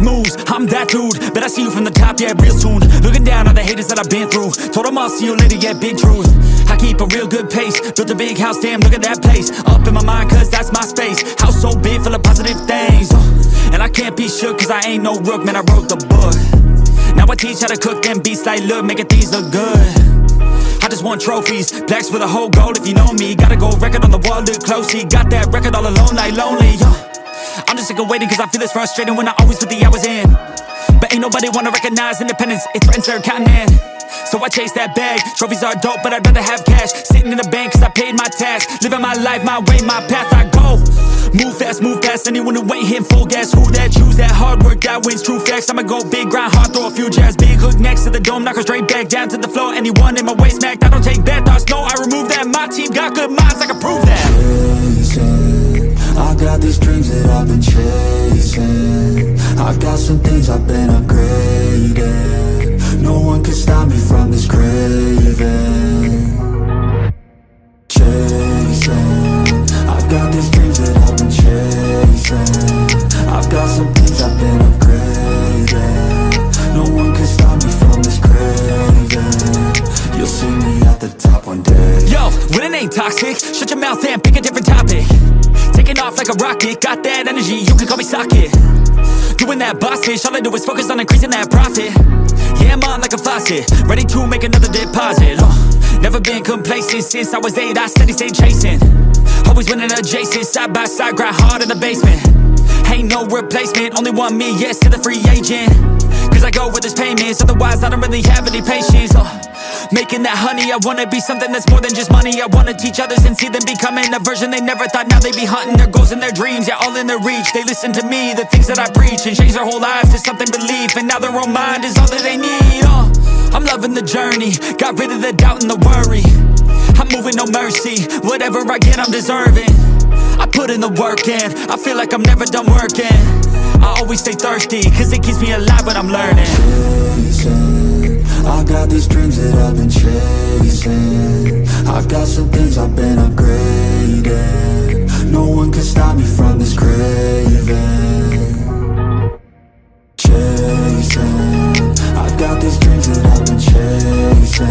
big moves, I'm that dude Bet I see you from the top, yeah, real soon. Looking down on the haters that I've been through. Told them I'll see you later, yeah, big truth. I keep a real good pace. Built a big house, damn, look at that place. Up in my mind, cause that's my space. House so big, full of positive things uh, And I can't be shook, cause I ain't no rook Man, I wrote the book. Now I teach how to cook them beats like, look, making these look good. I just want trophies, blacks with a whole goal if you know me. Gotta gold record on the wall, look closely. Got that record all alone like lonely, uh, I'm just sick of waiting cause I feel it's frustrating when I always put the hours in. But ain't nobody wanna recognize independence, it threatens their continent. So I chase that bag, trophies are dope but I'd rather have cash. Sitting in the bank cause I paid my tax. Living my life, my way, my path, I go. Move fast, move fast, anyone who ain't hitting full gas. Who that, choose that, hard work, that wins, true facts. I'ma go big, grind hard, throw a few jabs. Big hook next to the dome, knock her straight back Down to the floor, anyone in my way smacked. I don't take bad thoughts, no, I remove that. My team got good minds, I can prove that these dreams that I've been chasing. I got some things I've been upgrading. No one can stop me from this craving. Chasing. I've got these dreams that I've been chasing. I've got some things I've been upgrading. No one can stop me from this craving. You'll see me at the top one day. Yo, when it ain't toxic Shut your mouth and pick a different topic like a rocket. Got that energy, you can call me socket. Doing that boss bitch All I do is focus on increasing that profit. Yeah, I'm on like a faucet Ready to make another deposit. Uh, Never been complacent Since I was eight, I steady stay chasing. Always winning adjacent Side by side, grind hard in the basement. Ain't no replacement Only one me, yes to the free agent. Cause I go where there's payments Otherwise I wanna be something that's more than just money. I wanna teach others and see them becoming a version they never thought. Now they be hunting their goals and their dreams. Yeah, all in their reach. They listen to me, the things that I preach And change their whole lives to something belief. And now their own mind is all that they need. Uh, I'm loving the journey. Got rid of the doubt and the worry. I'm moving no mercy. Whatever I get I'm deserving. I put in the work in I feel like I'm never done working. I always stay thirsty Cause it keeps me alive when I'm learning I got these dreams that I've been chasing. I've got some things I've been upgrading. No one can stop me from this craving. Chasing. I've got these dreams that I've been chasing.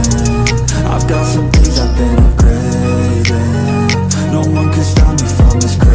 I've got some things I've been upgrading. No one can stop me from this craving